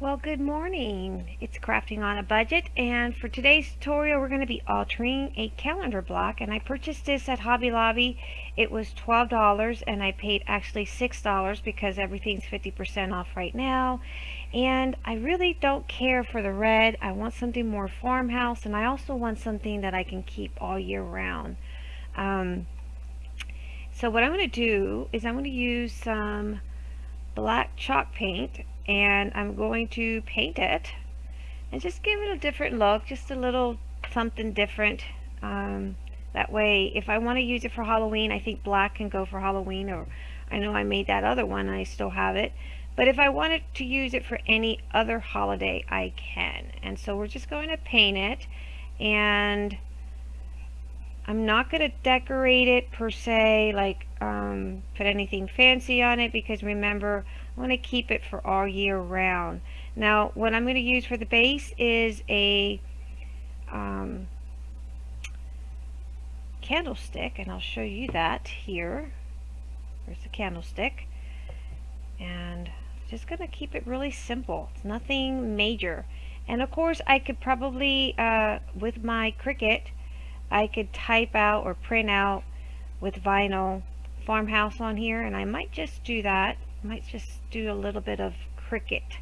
Well, good morning. It's Crafting on a Budget, and for today's tutorial, we're going to be altering a calendar block. And I purchased this at Hobby Lobby. It was $12, and I paid actually $6 because everything's 50% off right now. And I really don't care for the red. I want something more farmhouse, and I also want something that I can keep all year round. Um, so what I'm going to do is I'm going to use some black chalk paint and I'm going to paint it and just give it a different look just a little something different. Um, that way if I want to use it for Halloween I think black can go for Halloween or I know I made that other one I still have it. But if I wanted to use it for any other holiday I can. And so we're just going to paint it and I'm not going to decorate it per se, like um, put anything fancy on it because remember, I want to keep it for all year round. Now, what I'm going to use for the base is a um, candlestick, and I'll show you that here. There's the candlestick. And just going to keep it really simple. It's nothing major. And of course, I could probably, uh, with my Cricut, I could type out or print out with vinyl farmhouse on here and I might just do that might just do a little bit of Cricut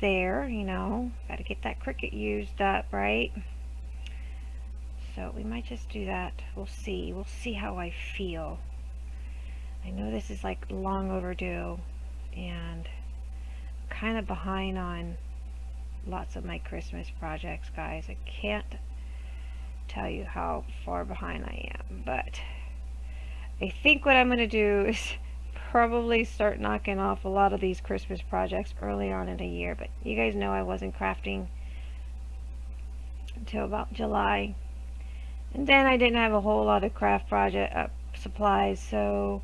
there you know. Got to get that Cricut used up right? So we might just do that. We'll see. We'll see how I feel. I know this is like long overdue and kind of behind on lots of my Christmas projects guys. I can't tell you how far behind I am, but I think what I'm going to do is probably start knocking off a lot of these Christmas projects early on in the year, but you guys know I wasn't crafting until about July. And then I didn't have a whole lot of craft project uh, supplies, so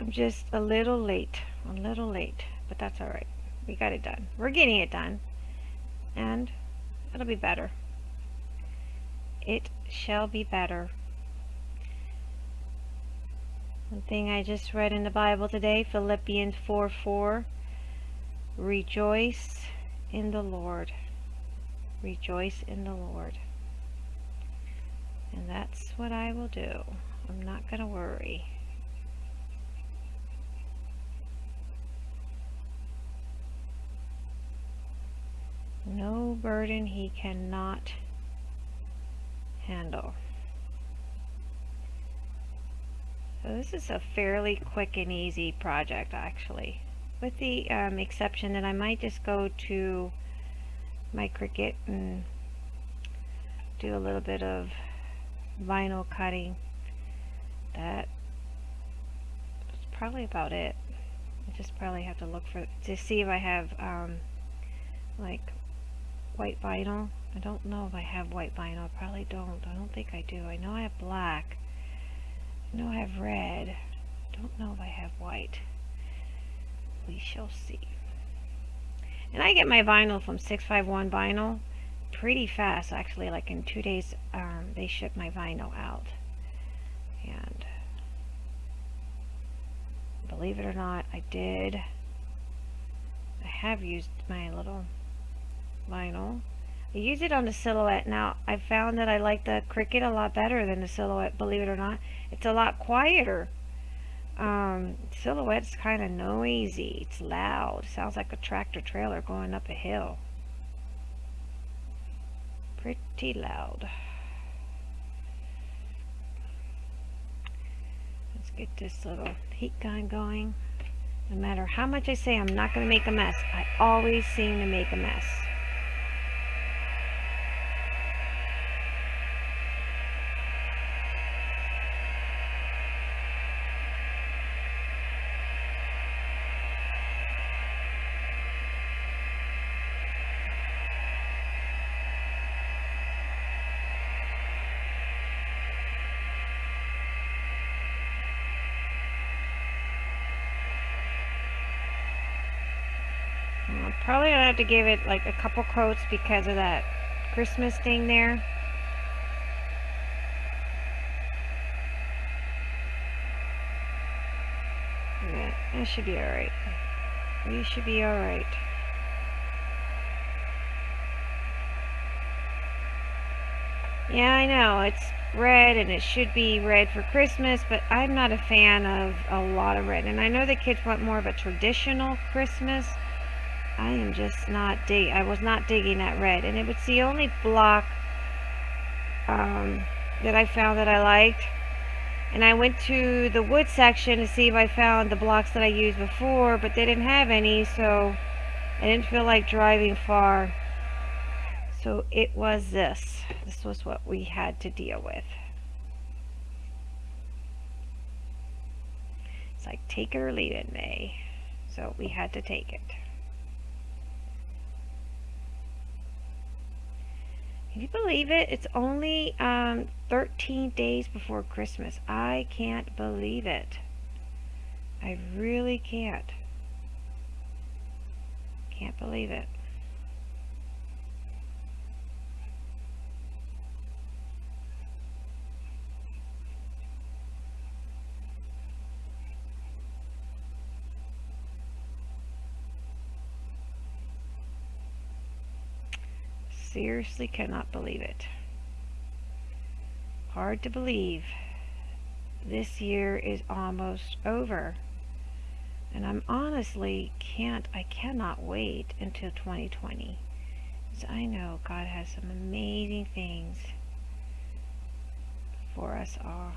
I'm just a little late, a little late, but that's alright. We got it done. We're getting it done, and it'll be better it shall be better. One thing I just read in the Bible today, Philippians 4 4. Rejoice in the Lord. Rejoice in the Lord. And that's what I will do. I'm not going to worry. No burden he cannot handle. So this is a fairly quick and easy project actually with the um, exception that I might just go to my Cricut and do a little bit of vinyl cutting that is probably about it I just probably have to look for to see if I have um, like white vinyl I don't know if I have white vinyl. I probably don't. I don't think I do. I know I have black. I know I have red. Don't know if I have white. We shall see. And I get my vinyl from 651 Vinyl pretty fast. Actually, like in two days, um, they ship my vinyl out. And believe it or not, I did. I have used my little vinyl I use it on the silhouette. Now, I found that I like the Cricut a lot better than the silhouette, believe it or not. It's a lot quieter. Um, silhouette's kind of noisy. It's loud. Sounds like a tractor trailer going up a hill. Pretty loud. Let's get this little heat gun going. No matter how much I say I'm not going to make a mess, I always seem to make a mess. wanted to give it like a couple coats because of that Christmas thing there. Yeah, that should be alright. We should be alright. Yeah, I know. It's red and it should be red for Christmas, but I'm not a fan of a lot of red. And I know the kids want more of a traditional Christmas. I am just not dig I was not digging that red. And it was the only block um, that I found that I liked. And I went to the wood section to see if I found the blocks that I used before, but they didn't have any, so I didn't feel like driving far. So it was this. This was what we had to deal with. It's like take it or leave it, May. So we had to take it. Can you believe it? It's only um, 13 days before Christmas. I can't believe it. I really can't. Can't believe it. Seriously cannot believe it. Hard to believe. This year is almost over. And I'm honestly can't, I cannot wait until 2020. Because I know God has some amazing things for us all.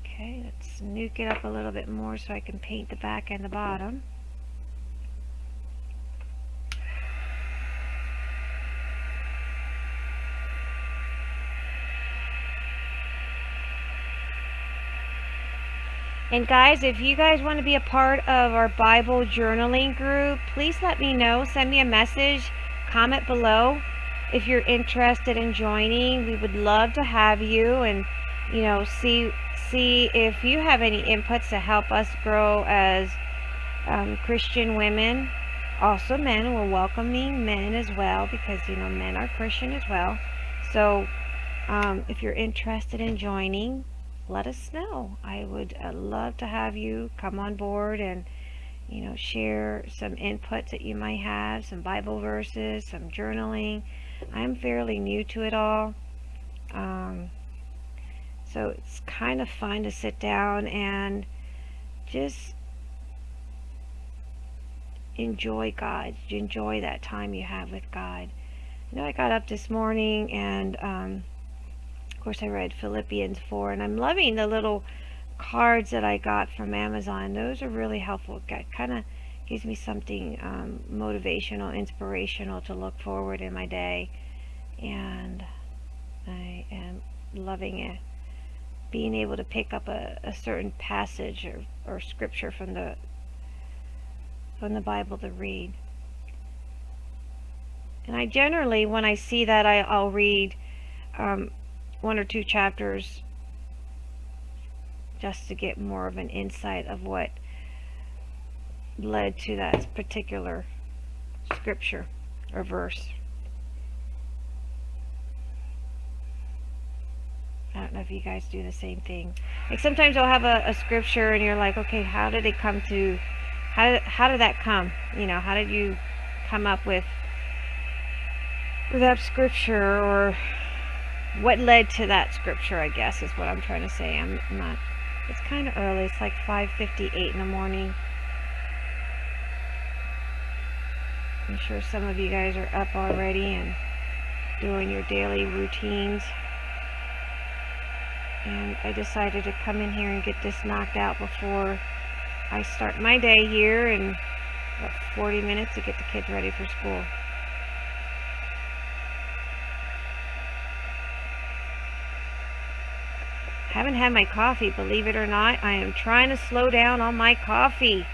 Okay, let's nuke it up a little bit more so I can paint the back and the bottom. And guys, if you guys want to be a part of our Bible journaling group, please let me know. Send me a message, comment below if you're interested in joining. We would love to have you and, you know, see see if you have any inputs to help us grow as um, Christian women. Also men, we're welcoming men as well because, you know, men are Christian as well. So um, if you're interested in joining, let us know. I would uh, love to have you come on board and you know share some inputs that you might have, some Bible verses, some journaling. I'm fairly new to it all. Um, so it's kind of fun to sit down and just enjoy God. Enjoy that time you have with God. You know, I got up this morning and um, course, I read Philippians 4, and I'm loving the little cards that I got from Amazon. Those are really helpful. It kind of gives me something um, motivational, inspirational to look forward in my day. And I am loving it. Being able to pick up a, a certain passage or, or scripture from the from the Bible to read. And I generally, when I see that, I, I'll read um, one or two chapters just to get more of an insight of what led to that particular scripture or verse. I don't know if you guys do the same thing. Like sometimes I'll have a, a scripture and you're like, okay, how did it come to, how did, how did that come? You know, how did you come up with, with that scripture or what led to that scripture, I guess, is what I'm trying to say. I'm not, it's kind of early. It's like 5.58 in the morning. I'm sure some of you guys are up already and doing your daily routines. And I decided to come in here and get this knocked out before I start my day here in about 40 minutes to get the kids ready for school. Haven't had my coffee, believe it or not. I am trying to slow down on my coffee.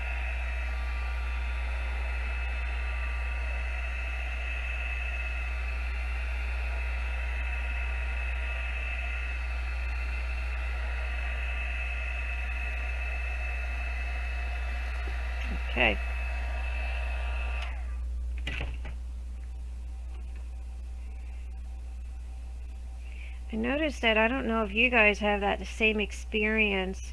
Okay. I noticed that I don't know if you guys have that same experience.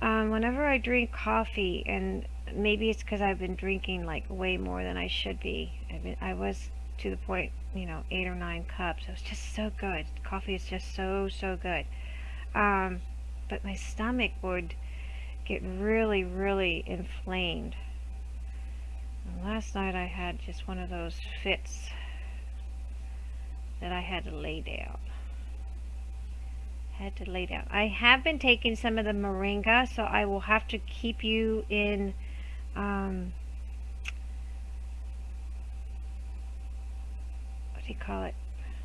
Um, whenever I drink coffee, and maybe it's because I've been drinking like way more than I should be. I, been, I was to the point, you know, eight or nine cups. It was just so good. Coffee is just so, so good. Um, but my stomach would get really, really inflamed. And last night I had just one of those fits that I had to lay down. Had to lay down. I have been taking some of the moringa, so I will have to keep you in um, what do you call it?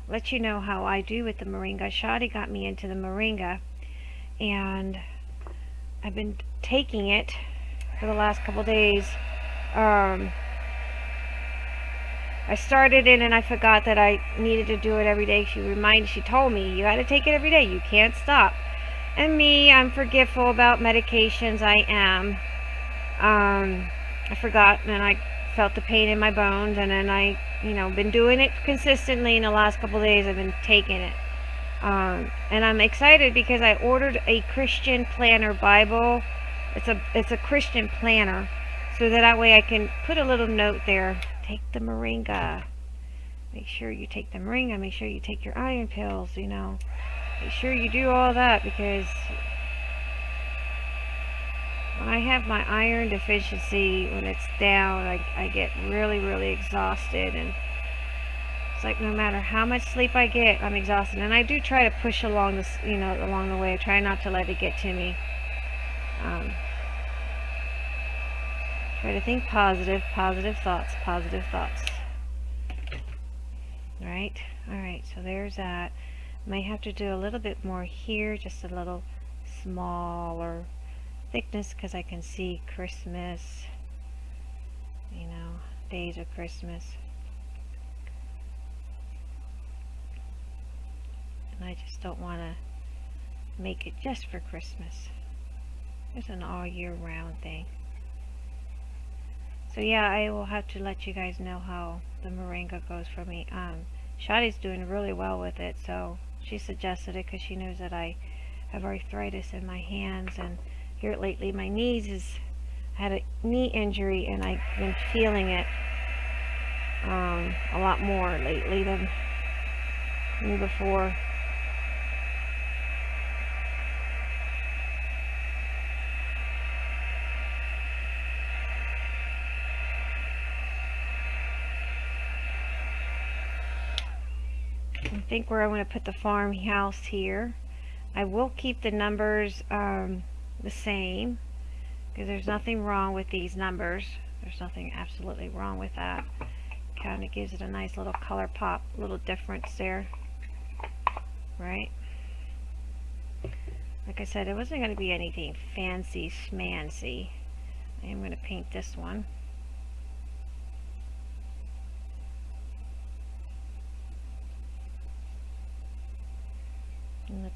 Let you know how I do with the moringa. Shadi got me into the moringa, and I've been taking it for the last couple days. Um, I started it and I forgot that I needed to do it every day. She reminded, she told me, you got to take it every day. You can't stop. And me, I'm forgetful about medications. I am. Um, I forgot and I felt the pain in my bones and then I, you know, been doing it consistently in the last couple days. I've been taking it. Um, and I'm excited because I ordered a Christian planner Bible. It's a it's a Christian planner, so that that way I can put a little note there. Take the moringa. Make sure you take the moringa. Make sure you take your iron pills. You know, make sure you do all that because when I have my iron deficiency, when it's down, I, I get really, really exhausted and it's like no matter how much sleep I get, I'm exhausted. And I do try to push along this, you know, along the way. I try not to let it get to me. Um, try to think positive, positive thoughts, positive thoughts. Right? Alright, so there's that. May have to do a little bit more here, just a little smaller thickness because I can see Christmas, you know, days of Christmas. and I just don't want to make it just for Christmas. It's an all year round thing. So yeah, I will have to let you guys know how the moringa goes for me. Um, Shadi's doing really well with it, so she suggested it because she knows that I have arthritis in my hands and here lately my knees is had a knee injury and I've been feeling it um, a lot more lately than, than before. Think where I want to put the farmhouse here. I will keep the numbers um, the same because there's nothing wrong with these numbers. There's nothing absolutely wrong with that. Kind of gives it a nice little color pop, little difference there. Right? Like I said, it wasn't going to be anything fancy schmancy. I am going to paint this one.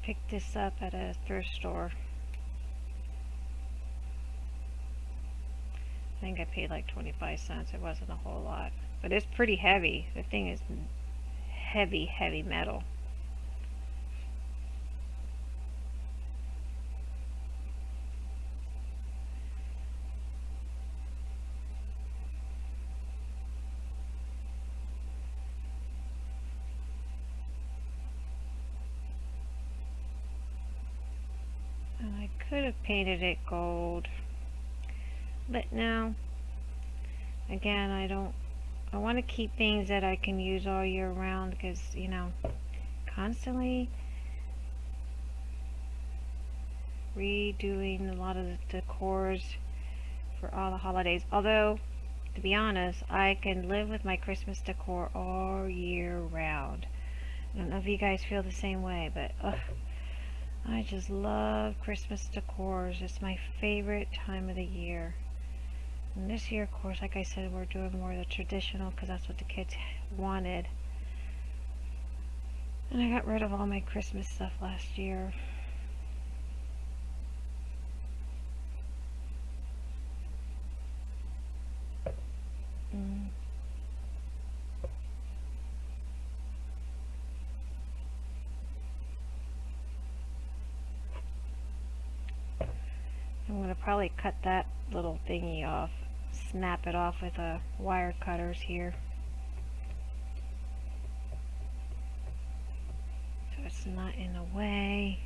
Picked this up at a thrift store. I think I paid like 25 cents. It wasn't a whole lot. But it's pretty heavy. The thing is heavy, heavy metal. could have painted it gold. But now, again I don't I want to keep things that I can use all year round because you know constantly redoing a lot of the decors for all the holidays. Although to be honest I can live with my Christmas decor all year round. I don't know if you guys feel the same way but ugh, I just love Christmas decors. It's my favorite time of the year. And this year, of course, like I said, we're doing more of the traditional because that's what the kids wanted. And I got rid of all my Christmas stuff last year. Mm. I'm going to probably cut that little thingy off, snap it off with a wire cutters here. So it's not in the way.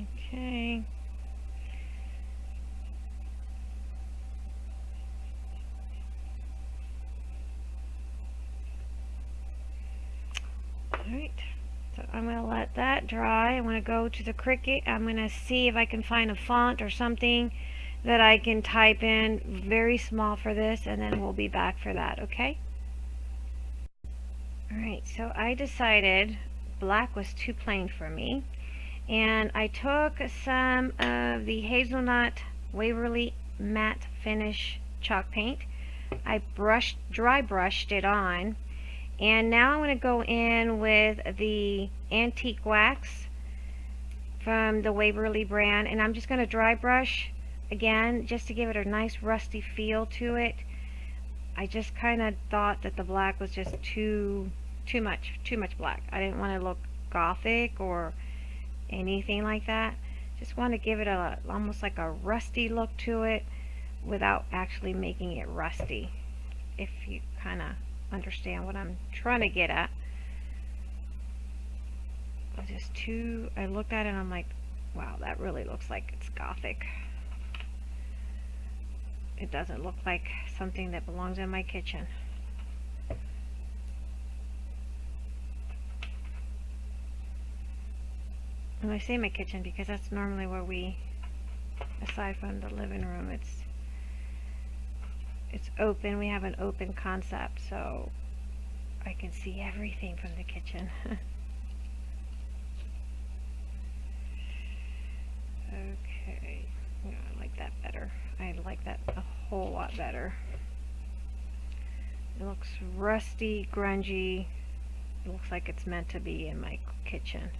Okay. Alright, so I'm going to let that dry. I'm going to go to the Cricut. I'm going to see if I can find a font or something that I can type in very small for this and then we'll be back for that, okay? Alright, so I decided black was too plain for me and I took some of the Hazelnut Waverly Matte Finish chalk paint. I brushed, dry brushed it on and now I'm going to go in with the Antique Wax from the Waverly brand and I'm just going to dry brush again just to give it a nice rusty feel to it. I just kind of thought that the black was just too too much too much black. I didn't want to look gothic or anything like that. Just want to give it a almost like a rusty look to it without actually making it rusty. If you kind of understand what I'm trying to get at. I Just too, I looked at it and I'm like, wow, that really looks like it's gothic. It doesn't look like something that belongs in my kitchen. And I say my kitchen because that's normally where we, aside from the living room, it's it's open. We have an open concept, so I can see everything from the kitchen. okay, yeah, I like that better. I like that a whole lot better. It looks rusty, grungy. It looks like it's meant to be in my kitchen.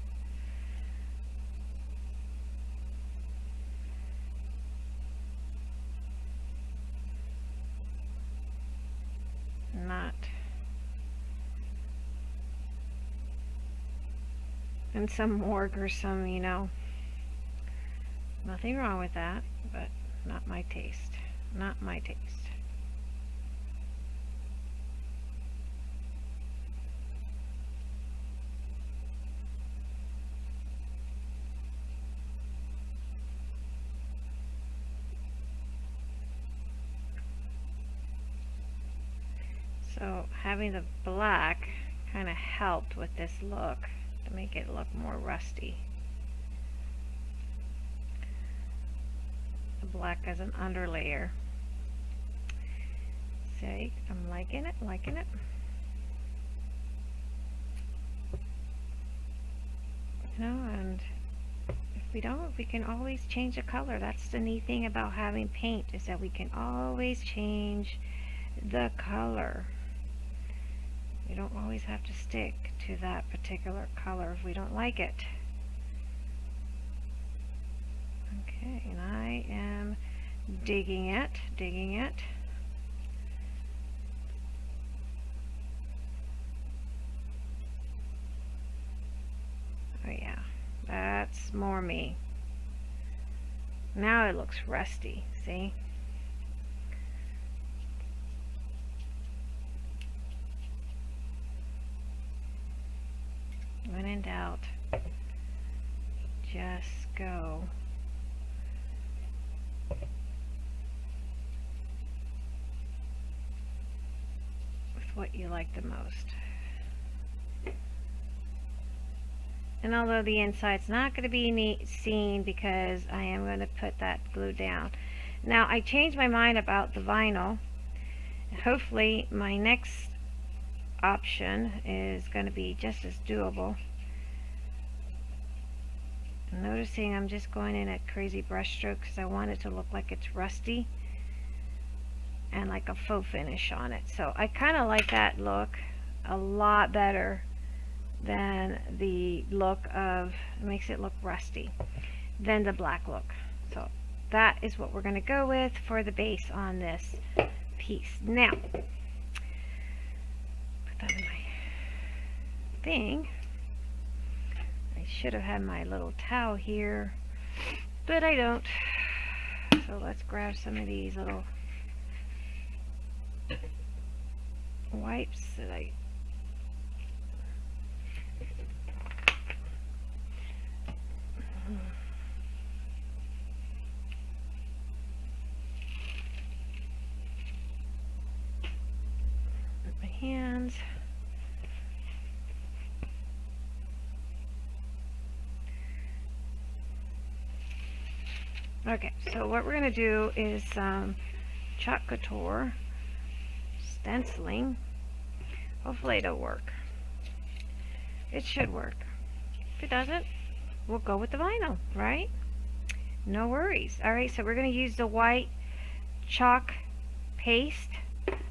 not in some morgue or some, you know, nothing wrong with that, but not my taste. Not my taste. So having the black kind of helped with this look make it look more rusty. The black as an underlayer. See, I'm liking it, liking it. You know, and if we don't, we can always change the color. That's the neat thing about having paint is that we can always change the color. We don't always have to stick to that particular color if we don't like it. Okay, and I am digging it, digging it. Oh yeah, that's more me. Now it looks rusty, see? when in doubt, just go. with what you like the most. And although the inside's not going to be neat, seen because I am going to put that glue down. Now I changed my mind about the vinyl. Hopefully my next option is going to be just as doable. I'm noticing I'm just going in at crazy brush strokes because I want it to look like it's rusty and like a faux finish on it. So I kind of like that look. a lot better than the look of, it makes it look rusty, than the black look. So that is what we're going to go with for the base on this piece. Now, put that in my thing. I should have had my little towel here, but I don't. So let's grab some of these little wipes that I my hands. Okay, so what we're going to do is um, couture stenciling. Hopefully it'll work. It should work. If it doesn't, we'll go with the vinyl, right? No worries. Alright, so we're going to use the white chalk paste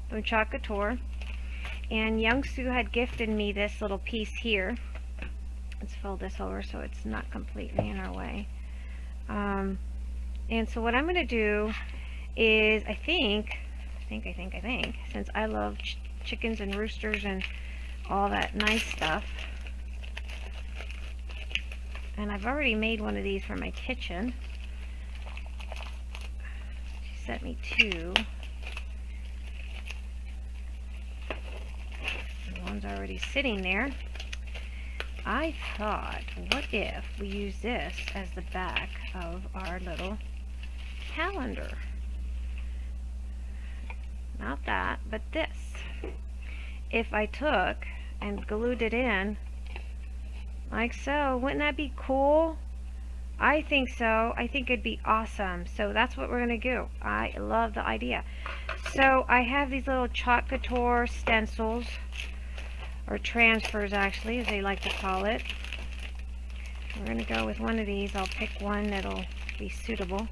from Chalk Couture. And Young Sue had gifted me this little piece here. Let's fold this over so it's not completely in our way. Um, and so what I'm going to do is, I think, think, I think, I think, since I love ch chickens and roosters and all that nice stuff, and I've already made one of these for my kitchen. She sent me two. one's already sitting there. I thought, what if we use this as the back of our little calendar? Not that, but this. If I took and glued it in like so, wouldn't that be cool? I think so. I think it'd be awesome. So that's what we're going to do. I love the idea. So I have these little chalk couture stencils or transfers actually, as they like to call it. We're going to go with one of these. I'll pick one that'll be suitable.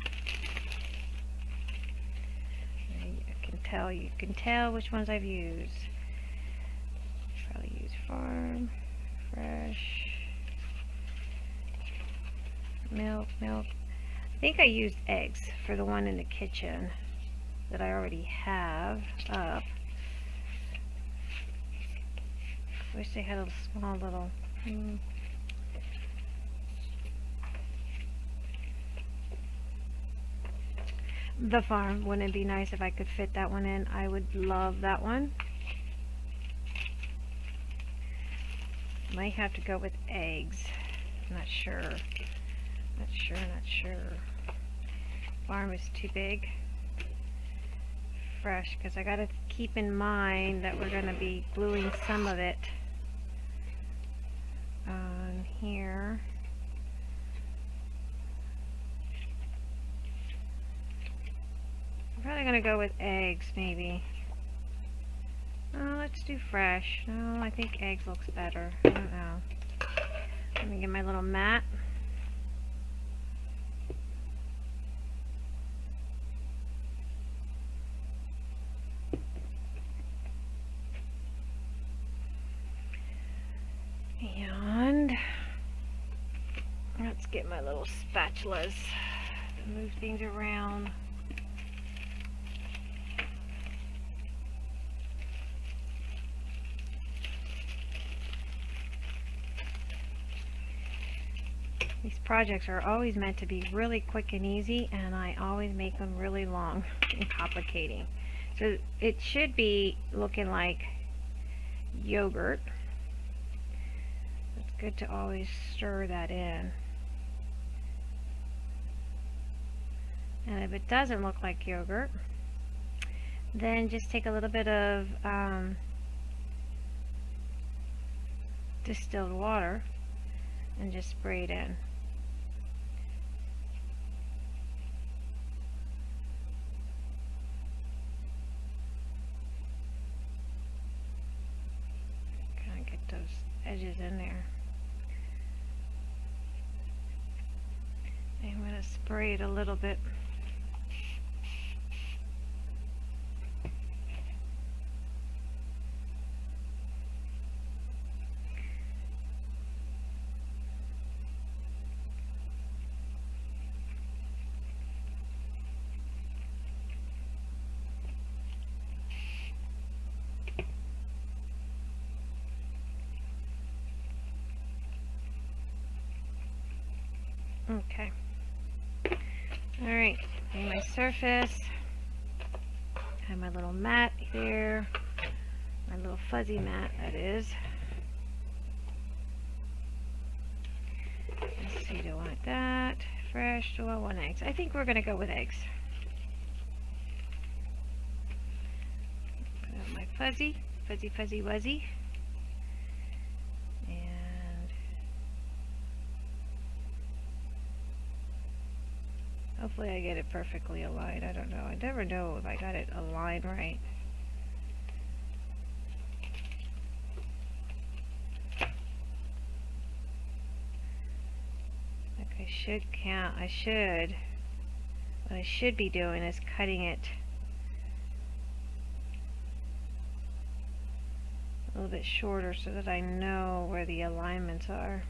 You can tell, you can tell which ones I've used. Probably use farm, fresh, milk, milk. I think I used eggs for the one in the kitchen that I already have up. Wish they had a small little... Hmm. The farm, wouldn't it be nice if I could fit that one in? I would love that one. Might have to go with eggs. Not sure. Not sure, not sure. Farm is too big. Fresh, because I got to keep in mind that we're going to be gluing some of it on here. I'm probably going to go with eggs, maybe. Oh, let's do fresh. No, I think eggs looks better. I don't know. Let me get my little mat. And let's get my little spatulas to move things around. Projects are always meant to be really quick and easy and I always make them really long and complicating. So it should be looking like yogurt. It's good to always stir that in. And if it doesn't look like yogurt, then just take a little bit of um, distilled water and just spray it in. Kind of get those in there. I'm going to spray it a little bit. Okay. Alright, my surface. I have my little mat here. My little fuzzy mat, that is. Let's see, do I want that? Fresh, do I want eggs? I think we're going to go with eggs. My fuzzy, fuzzy, fuzzy, wuzzy. And hopefully I get it perfectly aligned. I don't know. I never know if I got it aligned right. Like I should count, I should, what I should be doing is cutting it a little bit shorter so that I know where the alignments are.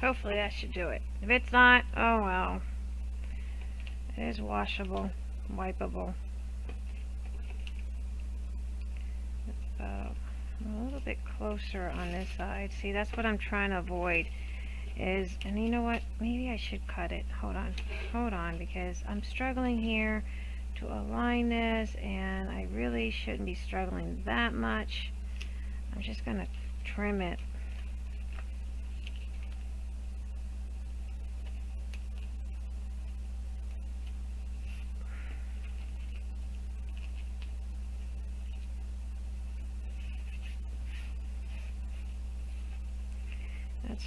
Hopefully that should do it. If it's not, oh well. It is washable, wipeable. About uh, a little bit closer on this side. See, that's what I'm trying to avoid. Is, and you know what? Maybe I should cut it. Hold on. Hold on, because I'm struggling here to align this, and I really shouldn't be struggling that much. I'm just going to trim it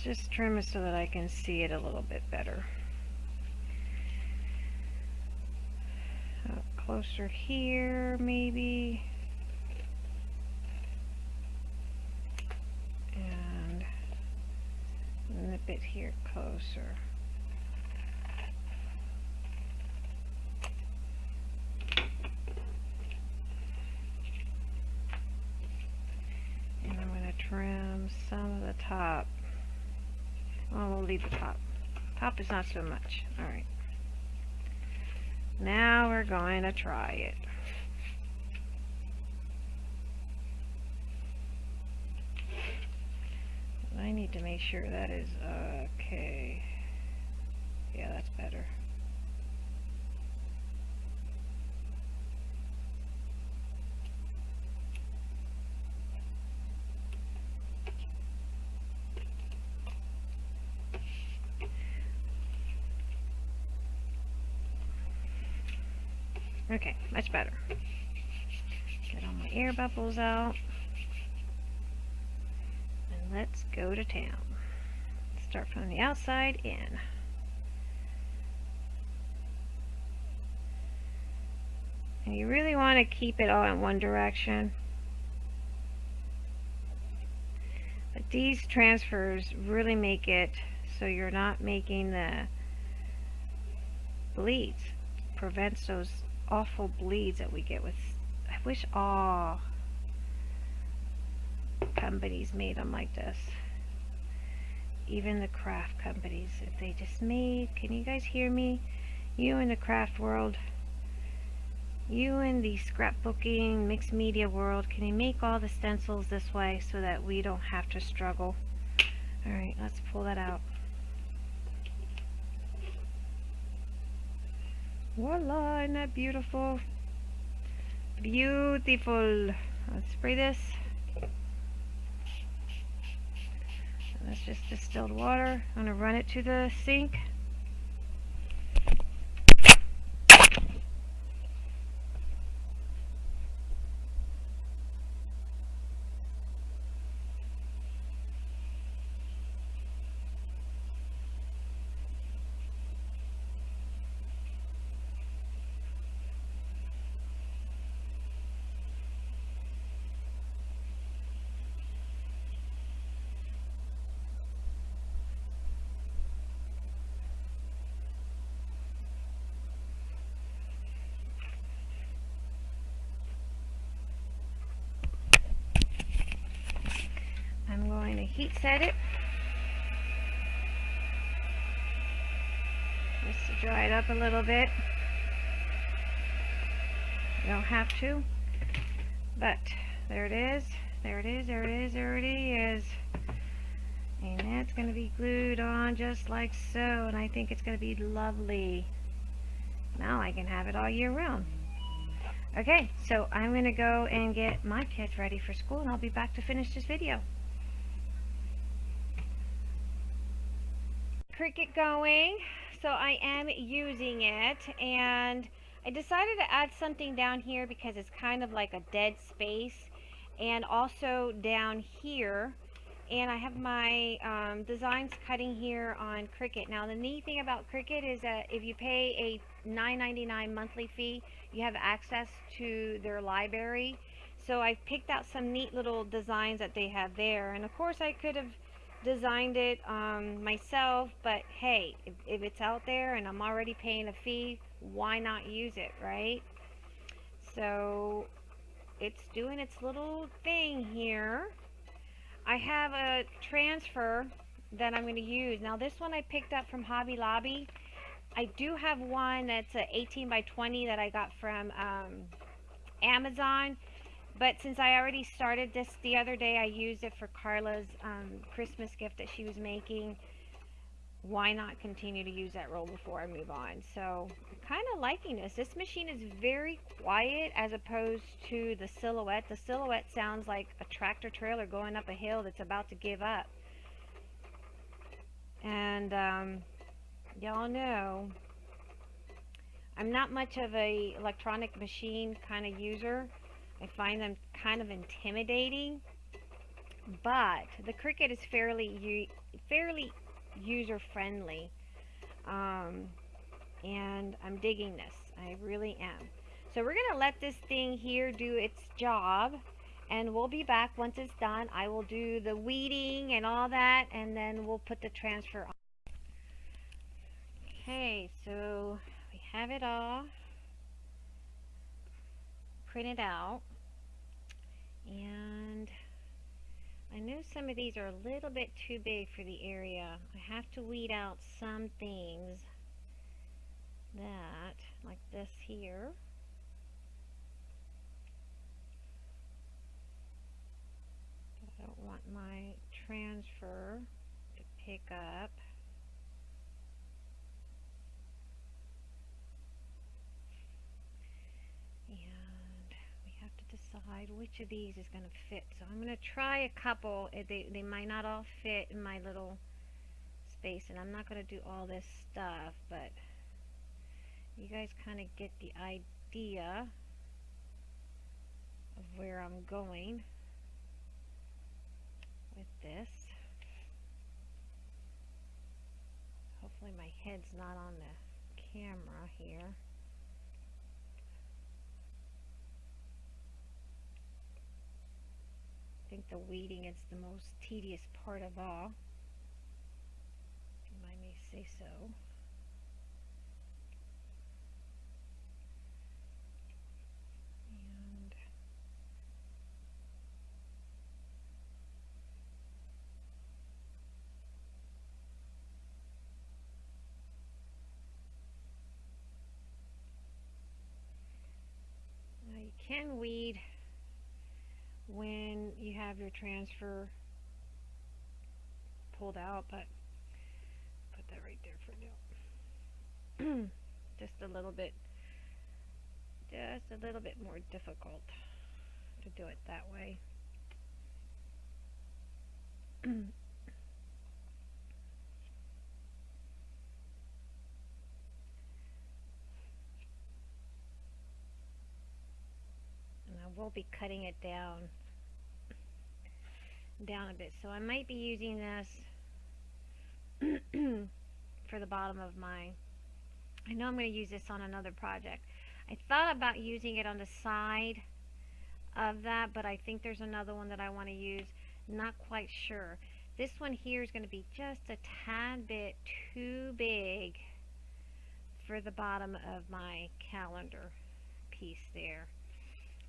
just trim it so that I can see it a little bit better. Up closer here, maybe. And nip it here closer. And I'm going to trim some of the top. Well, we'll leave the top. Top is not so much. Alright. Now we're going to try it. I need to make sure that is okay. Yeah, that's better. Okay, much better. Get all my air bubbles out. And let's go to town. Start from the outside in. And you really want to keep it all in one direction. But these transfers really make it so you're not making the bleeds. Prevents those awful bleeds that we get with I wish all companies made them like this. Even the craft companies if they just made can you guys hear me? You in the craft world you in the scrapbooking mixed media world can you make all the stencils this way so that we don't have to struggle? Alright let's pull that out Voila, isn't that beautiful? Beautiful. Let's spray this. That's just distilled water. I'm going to run it to the sink. Heat set it. Just to dry it up a little bit. You don't have to. But there it is. There it is. There it is. There it is. And that's going to be glued on just like so. And I think it's going to be lovely. Now I can have it all year round. Okay, so I'm going to go and get my kids ready for school and I'll be back to finish this video. Cricut going, so I am using it and I decided to add something down here because it's kind of like a dead space and also down here and I have my um, designs cutting here on Cricut. Now the neat thing about Cricut is that if you pay a $9.99 monthly fee, you have access to their library. So I've picked out some neat little designs that they have there. And of course I could have designed it um, myself, but hey, if, if it's out there and I'm already paying a fee, why not use it, right? So it's doing its little thing here. I have a transfer that I'm going to use. Now this one I picked up from Hobby Lobby. I do have one that's a 18 by 20 that I got from um, Amazon. But since I already started this the other day, I used it for Carla's um, Christmas gift that she was making. Why not continue to use that roll before I move on? So kind of liking this. This machine is very quiet as opposed to the Silhouette. The Silhouette sounds like a tractor trailer going up a hill that's about to give up. And um, y'all know I'm not much of a electronic machine kind of user. I find them kind of intimidating. But the Cricut is fairly fairly user friendly. Um, and I'm digging this. I really am. So we're going to let this thing here do its job. And we'll be back once it's done. I will do the weeding and all that. And then we'll put the transfer on. Okay, so we have it all printed out. And I know some of these are a little bit too big for the area. I have to weed out some things that, like this here. I don't want my transfer to pick up. Decide which of these is going to fit. So I'm going to try a couple. Eh, they, they might not all fit in my little space. And I'm not going to do all this stuff. But you guys kind of get the idea of where I'm going with this. Hopefully my head's not on the camera here. Think the weeding is the most tedious part of all. If I may say so. Now you can weed when you have your transfer pulled out, but put that right there for now. just a little bit, just a little bit more difficult to do it that way. and I will be cutting it down down a bit. So I might be using this for the bottom of my, I know I'm going to use this on another project. I thought about using it on the side of that, but I think there's another one that I want to use. Not quite sure. This one here is going to be just a tad bit too big for the bottom of my calendar piece there.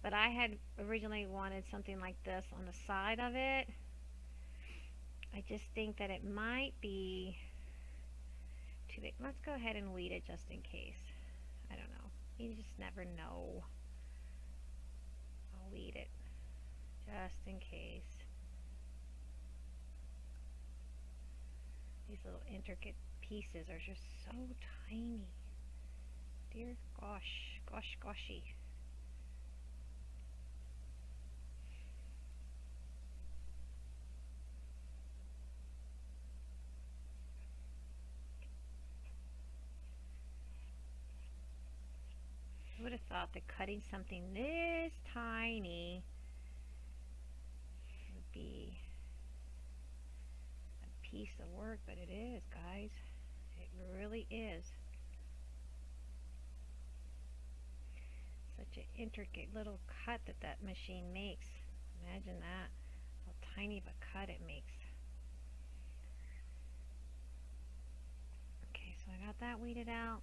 But I had originally wanted something like this on the side of it I just think that it might be too big. Let's go ahead and weed it just in case. I don't know. You just never know. I'll weed it just in case. These little intricate pieces are just so tiny. Dear gosh, gosh, goshy. Thought that cutting something this tiny would be a piece of work, but it is, guys. It really is. Such an intricate little cut that that machine makes. Imagine that. How tiny of a cut it makes. Okay, so I got that weeded out.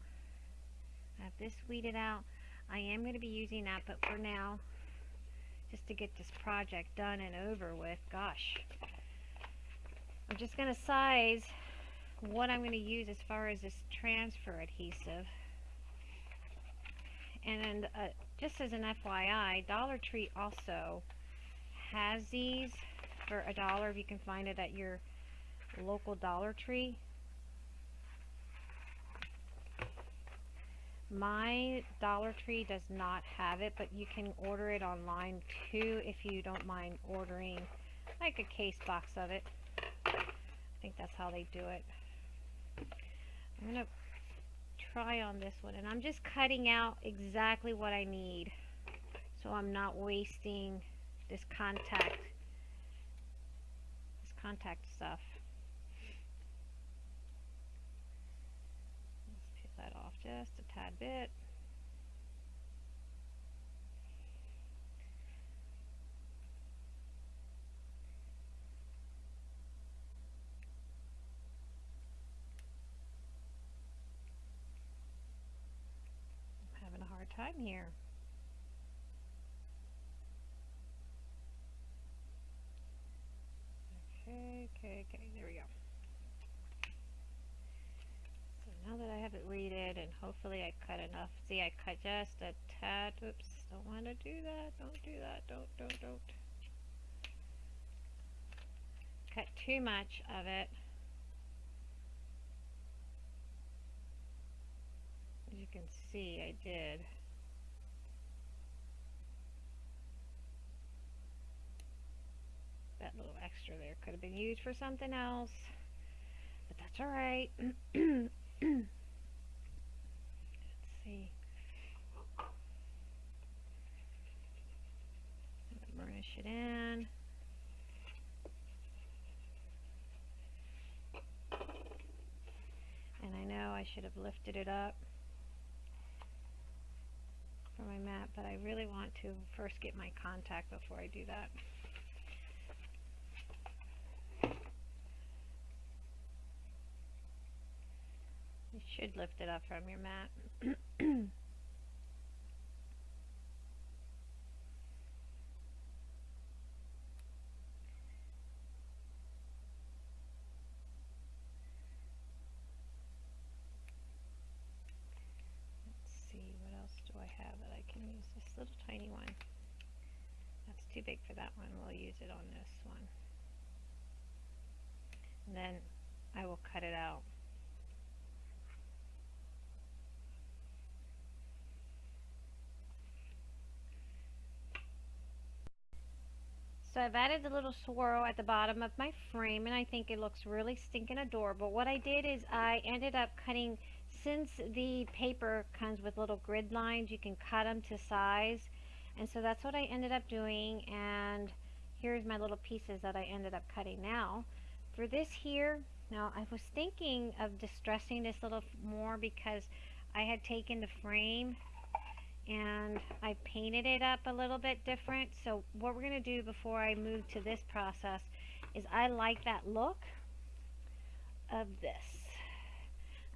I have this weeded out. I am going to be using that, but for now, just to get this project done and over with, gosh, I'm just going to size what I'm going to use as far as this transfer adhesive. And uh, just as an FYI, Dollar Tree also has these for a dollar if you can find it at your local Dollar Tree. My Dollar Tree does not have it, but you can order it online too if you don't mind ordering like a case box of it. I think that's how they do it. I'm going to try on this one and I'm just cutting out exactly what I need so I'm not wasting this contact this contact stuff. let's peel that off just tad bit. I'm having a hard time here. Okay, okay, okay, there we go. now that I have it weeded and hopefully I cut enough. See, I cut just a tad. Oops, don't want to do that. Don't do that. Don't, don't, don't. Cut too much of it. As you can see, I did. That little extra there could have been used for something else, but that's alright. Let's see. Burnish it in. And I know I should have lifted it up for my mat, but I really want to first get my contact before I do that. You should lift it up from your mat. Let's see, what else do I have that I can use? This little tiny one. That's too big for that one. We'll use it on this one. And then I will cut it out. So I've added the little swirl at the bottom of my frame and I think it looks really stinking adorable. What I did is I ended up cutting, since the paper comes with little grid lines, you can cut them to size. And so that's what I ended up doing and here's my little pieces that I ended up cutting now. For this here, now I was thinking of distressing this a little more because I had taken the frame and I painted it up a little bit different. So what we're going to do before I move to this process is I like that look of this.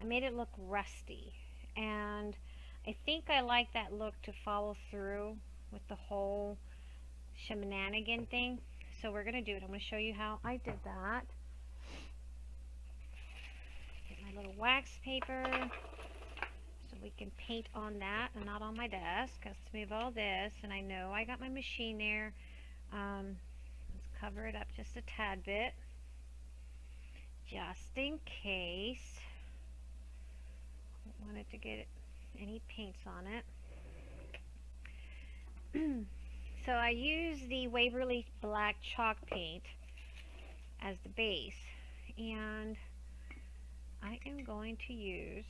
I made it look rusty and I think I like that look to follow through with the whole shenanigan thing. So we're going to do it. I'm going to show you how I did that. Get my little wax paper we can paint on that and not on my desk. Let's move all this and I know I got my machine there. Um, let's cover it up just a tad bit just in case. Don't want it to get any paints on it. so I use the Waverly Black Chalk Paint as the base and I am going to use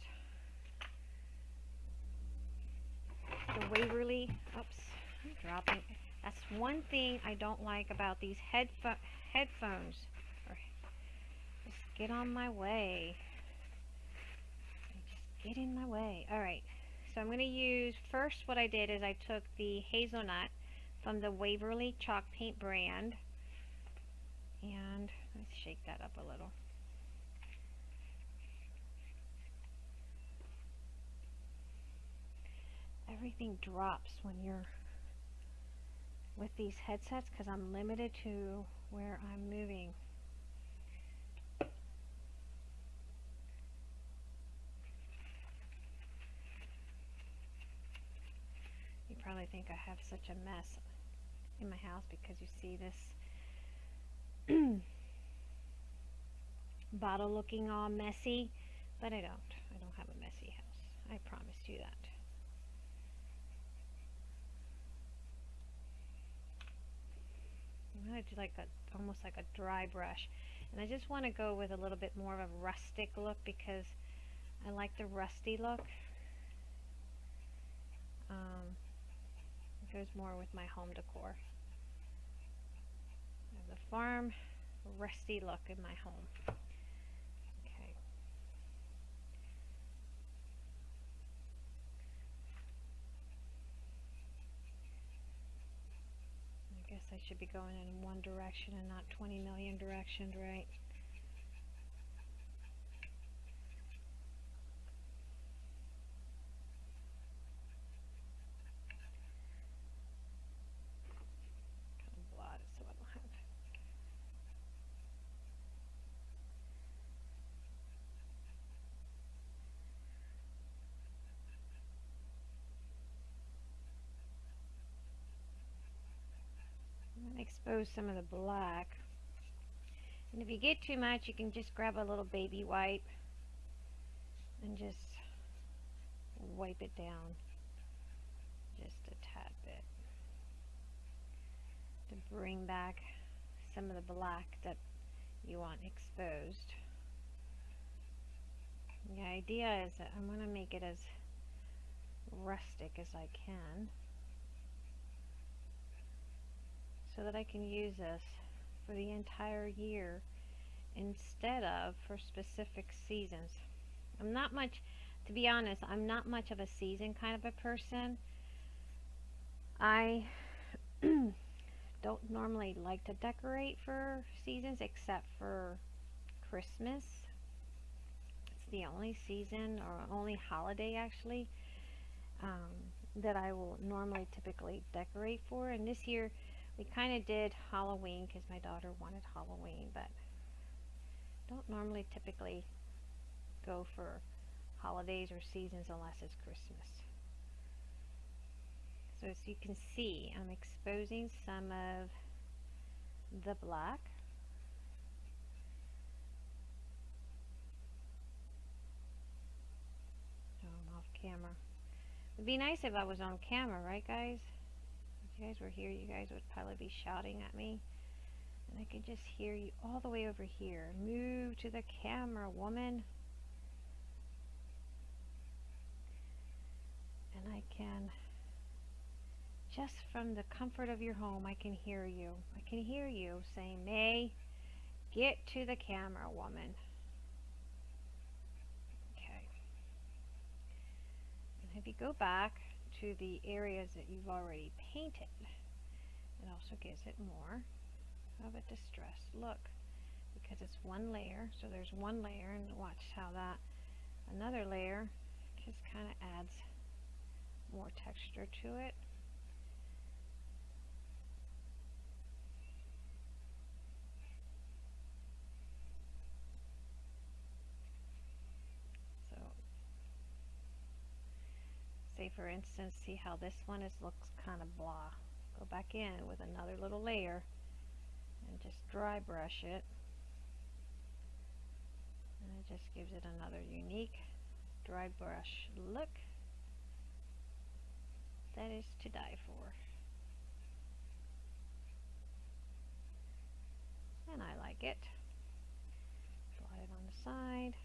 the Waverly, oops, I'm dropping, that's one thing I don't like about these headpho headphones, just get on my way, just get in my way, alright, so I'm going to use, first what I did is I took the hazelnut from the Waverly Chalk Paint brand, and let's shake that up a little. Everything drops when you're with these headsets because I'm limited to where I'm moving. You probably think I have such a mess in my house because you see this bottle looking all messy, but I don't. I don't have a messy house. I promise you that. I'm going to do like a, almost like a dry brush. And I just want to go with a little bit more of a rustic look because I like the rusty look. Um, goes more with my home decor. the farm rusty look in my home. Guess I should be going in one direction and not 20 million directions, right? Expose some of the black. And if you get too much, you can just grab a little baby wipe and just wipe it down just a tad bit to bring back some of the black that you want exposed. The idea is that I'm going to make it as rustic as I can. So that I can use this for the entire year instead of for specific seasons. I'm not much, to be honest, I'm not much of a season kind of a person. I don't normally like to decorate for seasons except for Christmas. It's the only season or only holiday actually um, that I will normally typically decorate for. And this year we kind of did Halloween because my daughter wanted Halloween, but don't normally typically go for holidays or seasons unless it's Christmas. So as you can see, I'm exposing some of the black. Oh, I'm off camera. It'd be nice if I was on camera, right guys? You guys were here, you guys would probably be shouting at me. And I could just hear you all the way over here. Move to the camera, woman. And I can, just from the comfort of your home, I can hear you. I can hear you saying, May, get to the camera, woman. Okay. And if you go back to the areas that you've already painted. It also gives it more of a distressed look because it's one layer. So there's one layer and watch how that another layer just kind of adds more texture to it. Say for instance, see how this one is looks kind of blah. Go back in with another little layer and just dry brush it. And it just gives it another unique dry brush look that is to die for. And I like it. Slide it on the side.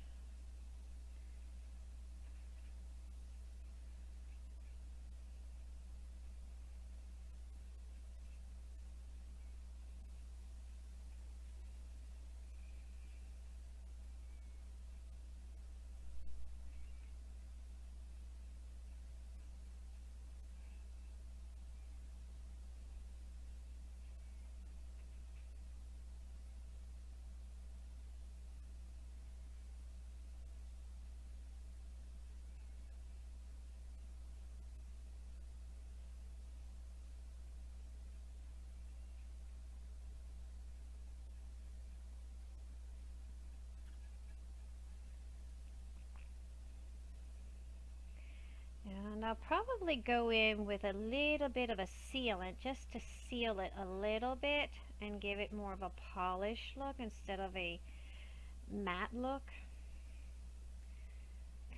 And I'll probably go in with a little bit of a sealant just to seal it a little bit and give it more of a polished look instead of a matte look.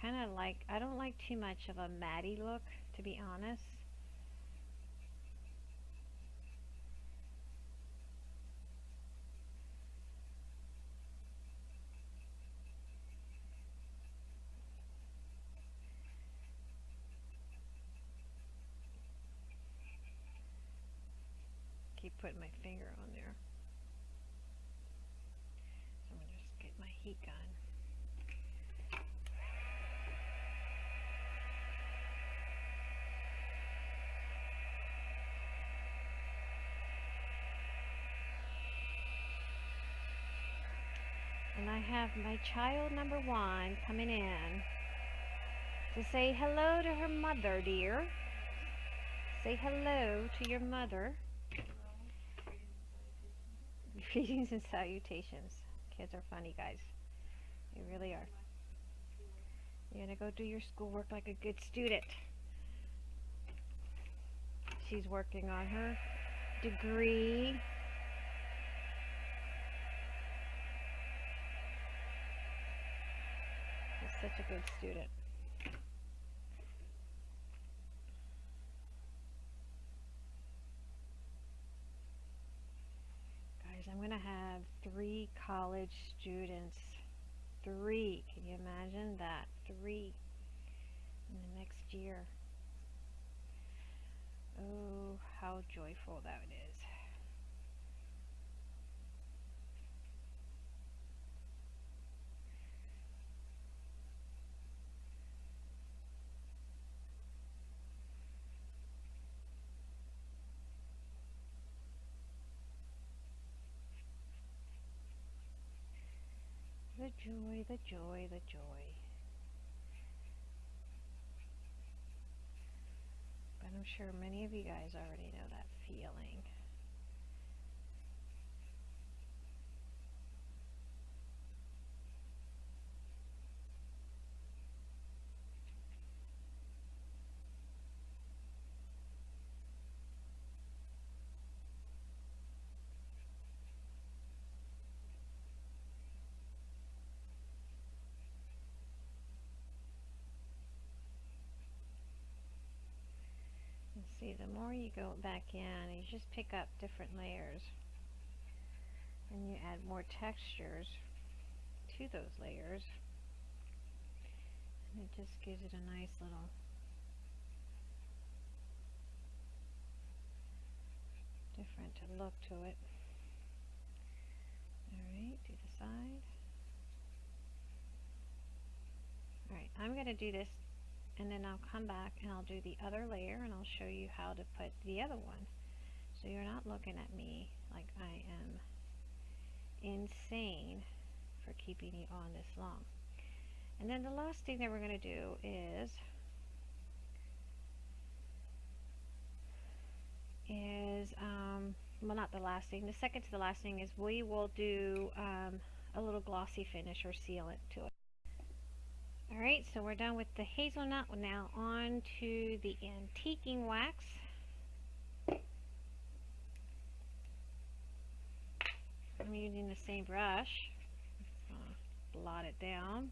Kind of like, I don't like too much of a matty look to be honest. keep on there. So I'm going to just get my heat gun. And I have my child number one coming in to say hello to her mother, dear. Say hello to your mother. Greetings and salutations. Kids are funny, guys. They really are. You're gonna go do your schoolwork like a good student. She's working on her degree. She's such a good student. I'm going to have college students. Three. Can you imagine that? Three in the next year. Oh, how joyful that is. The joy, the joy, the joy. But I'm sure many of you guys already know that feeling. And the more you go back in, you just pick up different layers. And you add more textures to those layers. And it just gives it a nice little different look to it. Alright, do the side. Alright, I'm going to do this and then I'll come back and I'll do the other layer and I'll show you how to put the other one. So you're not looking at me like I am insane for keeping you on this long. And then the last thing that we're going to do is is um, well not the last thing the second to the last thing is we will do um, a little glossy finish or sealant to it Alright, so we're done with the hazelnut. Now on to the antiquing wax. I'm using the same brush. Blot it down.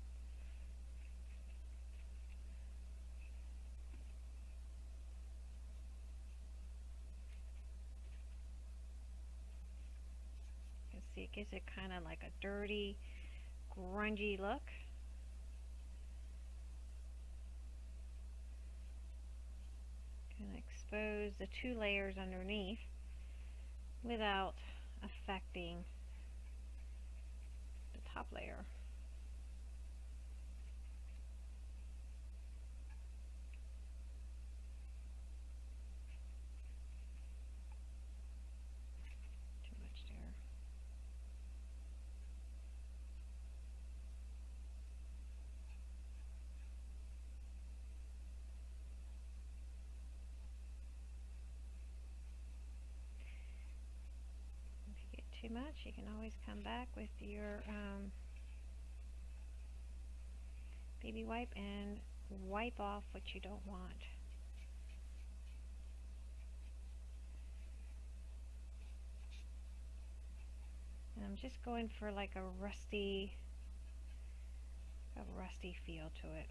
You can see it gives it kind of like a dirty, grungy look. Can expose the two layers underneath without affecting the top layer. Too much there. If you get much, you can always come back with your um, baby wipe and wipe off what you don't want. And I'm just going for like a rusty, a rusty feel to it.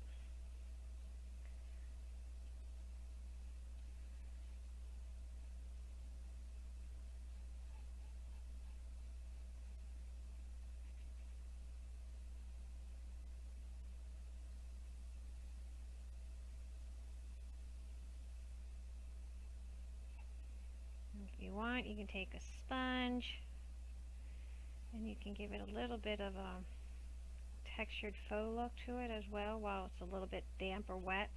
If you want, you can take a sponge and you can give it a little bit of a textured faux look to it as well while it's a little bit damp or wet.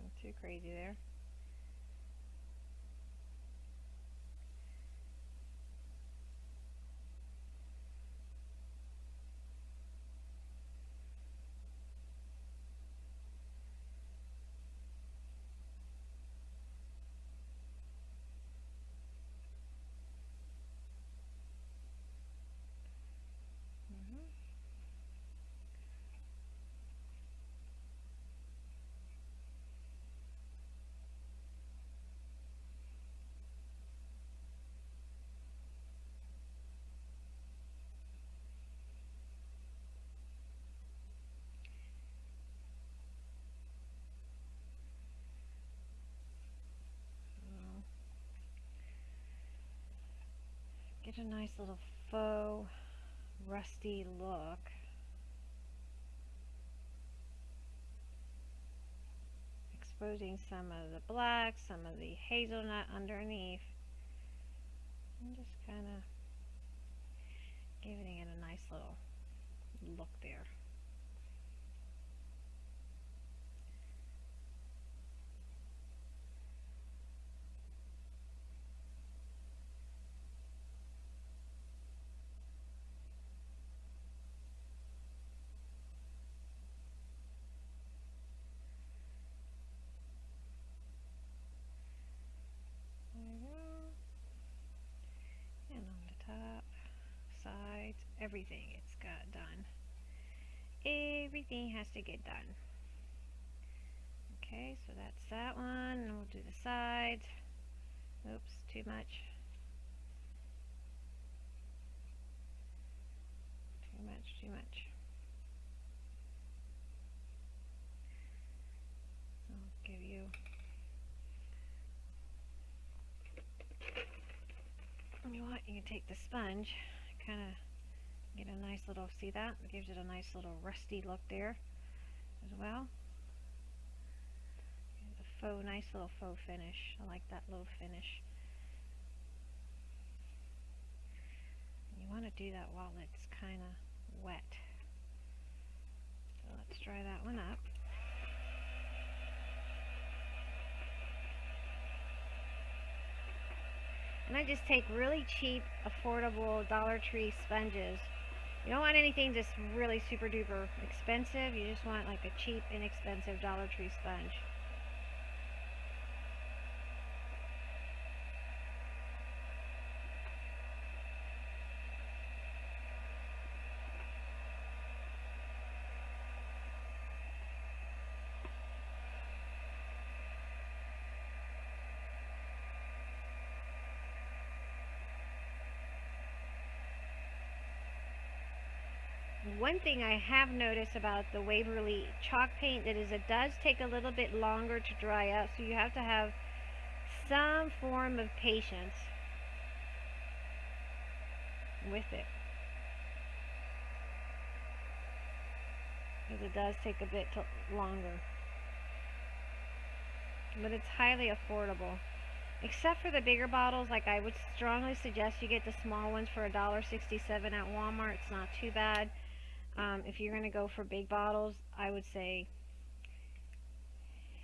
Not too crazy there. Mhm. Well, Get a nice little faux rusty look. Exposing some of the black, some of the hazelnut underneath. And just kind of giving it a nice little look. There we go. And on the top, sides, everything it's got done. Everything has to get done. Okay, so that's that one. And we'll do the sides. Oops, too much. Too much, too much. I'll give you you what? You can take the sponge, kind of get a nice little, see that? It gives it a nice little rusty look there as well. A faux, nice little faux finish. I like that little finish. You want to do that while it's kind of wet. So let's dry that one up. And I just take really cheap, affordable Dollar Tree sponges. You don't want anything just really super duper expensive. You just want like a cheap, inexpensive Dollar Tree sponge. One thing I have noticed about the Waverly chalk paint that is it does take a little bit longer to dry out so you have to have some form of patience with it. Because it does take a bit longer. But it's highly affordable. Except for the bigger bottles, like I would strongly suggest you get the small ones for $1.67 at Walmart. It's not too bad. Um, if you're going to go for big bottles, I would say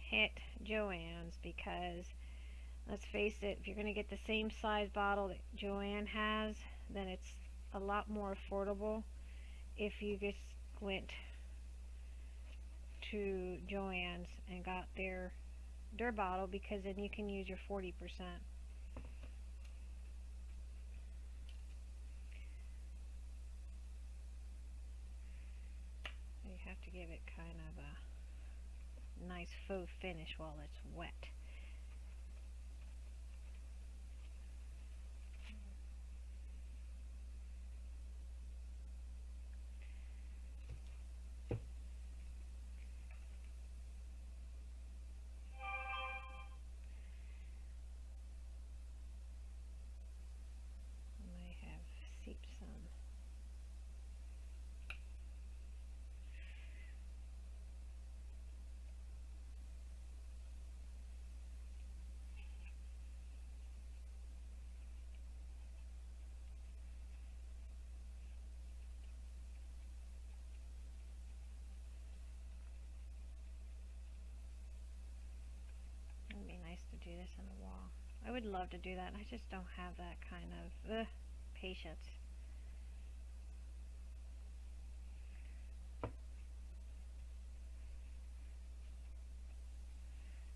hit Joann's because let's face it, if you're going to get the same size bottle that Joann has, then it's a lot more affordable if you just went to Joann's and got their their bottle because then you can use your 40%. have to give it kind of a nice faux finish while it's wet. nice to this on the wall. I would love to do that. I just don't have that kind of uh, patience.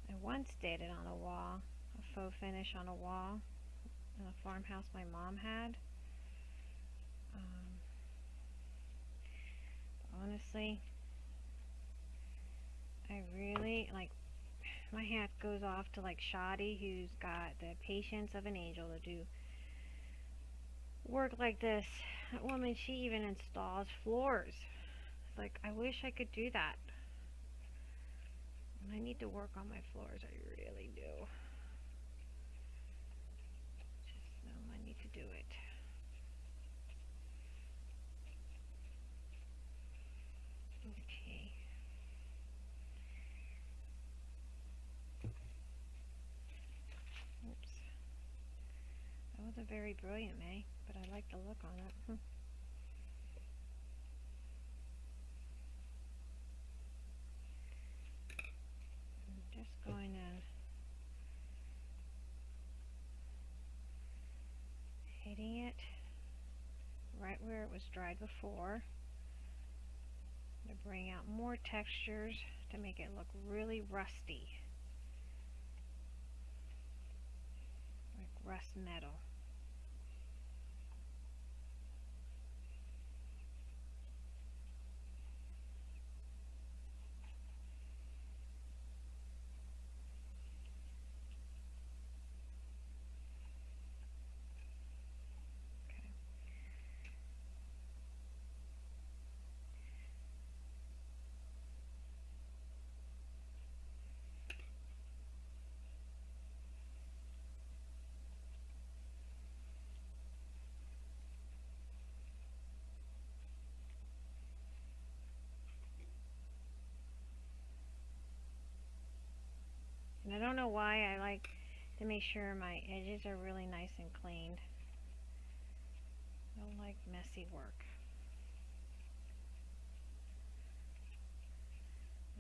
I once did it on a wall, a faux finish on a wall in a farmhouse my mom had. Um, honestly, I really, like, my hat goes off to like Shoddy who's got the patience of an angel to do work like this. That woman, she even installs floors. It's like, I wish I could do that. I need to work on my floors, I really do. Just know I need to do it. Okay. Oops. That wasn't very brilliant, May, but I like the look on it. Hmm. I'm just going to hitting it right where it was dried before to bring out more textures to make it look really rusty. Like rust metal. Know why I like to make sure my edges are really nice and cleaned. I don't like messy work.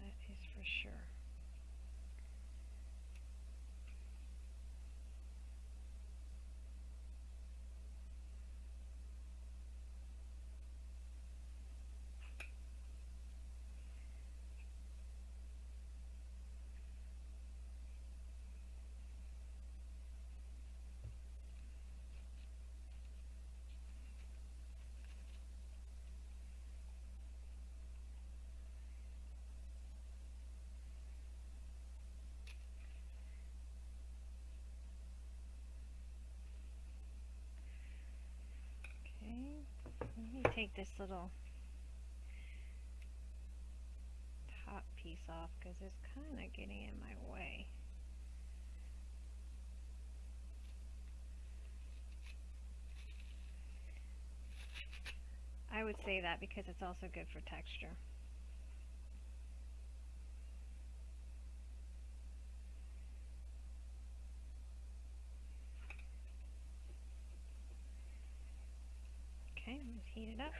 That is for sure. Okay, let me take this little top piece off because it's kind of getting in my way. I would say that because it's also good for texture. Okay, let's heat it up.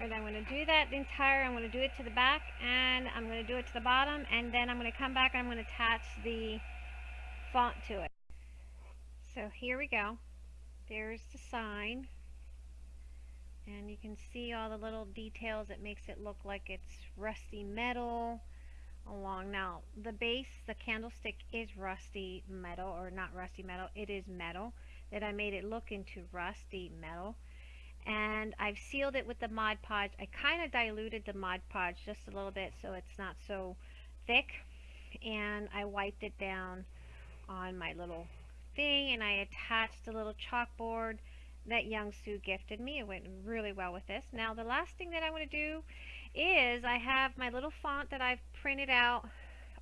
Alright, I'm going to do that entire, I'm going to do it to the back and I'm going to do it to the bottom and then I'm going to come back and I'm going to attach the font to it. So here we go. There's the sign. And you can see all the little details that makes it look like it's rusty metal along. Now, the base, the candlestick is rusty metal, or not rusty metal, it is metal. That I made it look into rusty metal and I've sealed it with the Mod Podge. I kind of diluted the Mod Podge just a little bit so it's not so thick and I wiped it down on my little thing and I attached a little chalkboard that Young Sue gifted me. It went really well with this. Now the last thing that I want to do is I have my little font that I've printed out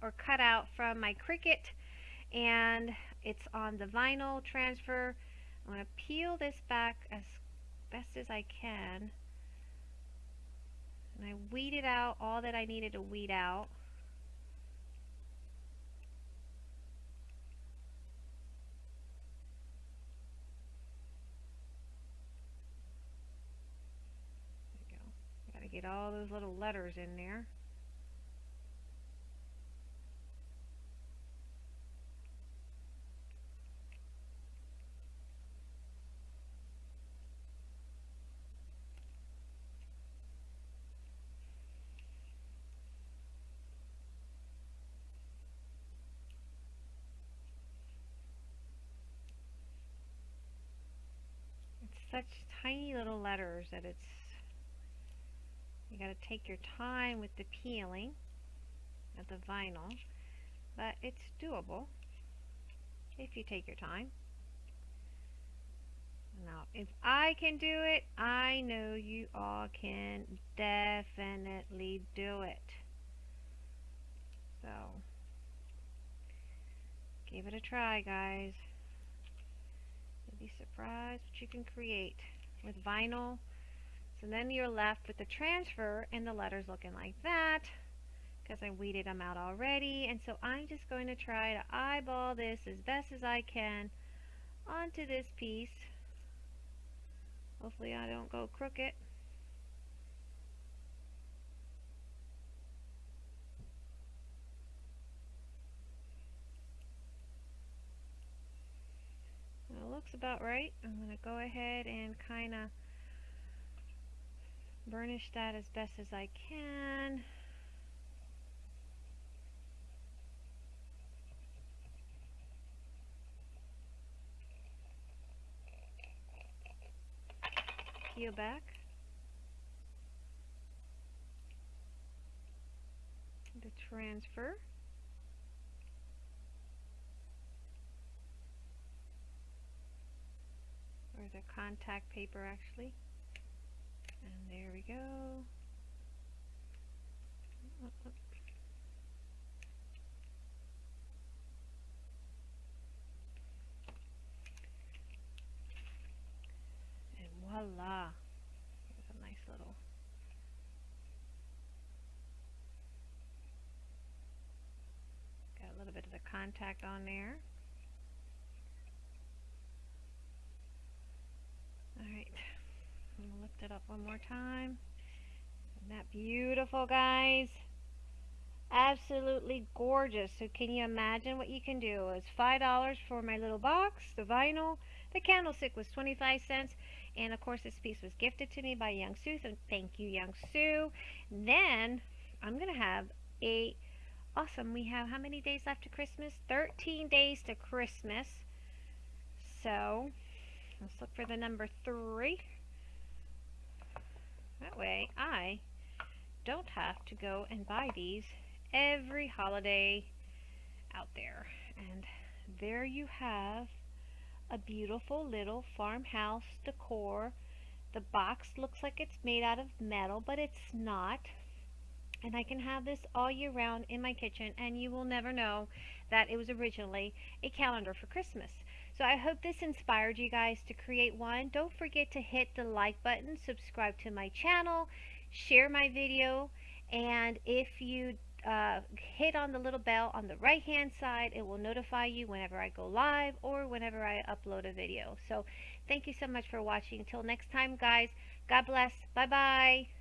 or cut out from my Cricut and it's on the vinyl transfer. I'm going to peel this back as best as I can. And I weeded out all that I needed to weed out. There we go. Got to get all those little letters in there. Such tiny little letters that it's you got to take your time with the peeling of the vinyl but it's doable if you take your time. Now if I can do it I know you all can definitely do it. So give it a try guys be surprised what you can create with vinyl. So then you're left with the transfer and the letters looking like that because I weeded them out already. And so I'm just going to try to eyeball this as best as I can onto this piece. Hopefully I don't go crooked. Looks about right. I'm going to go ahead and kind of burnish that as best as I can. Peel back. The transfer. the contact paper actually. And there we go. And voila. A nice little got a little bit of the contact on there. Lift it up one more time. Isn't that beautiful, guys? Absolutely gorgeous. So can you imagine what you can do? It's $5 for my little box, the vinyl. The candlestick was 25 cents. And of course this piece was gifted to me by Young Sue. So thank you, Young Sue. Then I'm going to have a... Awesome. We have how many days left to Christmas? 13 days to Christmas. So let's look for the number 3. That way I don't have to go and buy these every holiday out there. And there you have a beautiful little farmhouse decor. The box looks like it's made out of metal, but it's not. And I can have this all year round in my kitchen and you will never know that it was originally a calendar for Christmas. So I hope this inspired you guys to create one. Don't forget to hit the like button, subscribe to my channel, share my video, and if you uh, hit on the little bell on the right hand side it will notify you whenever I go live or whenever I upload a video. So thank you so much for watching. Until next time guys. God bless. Bye bye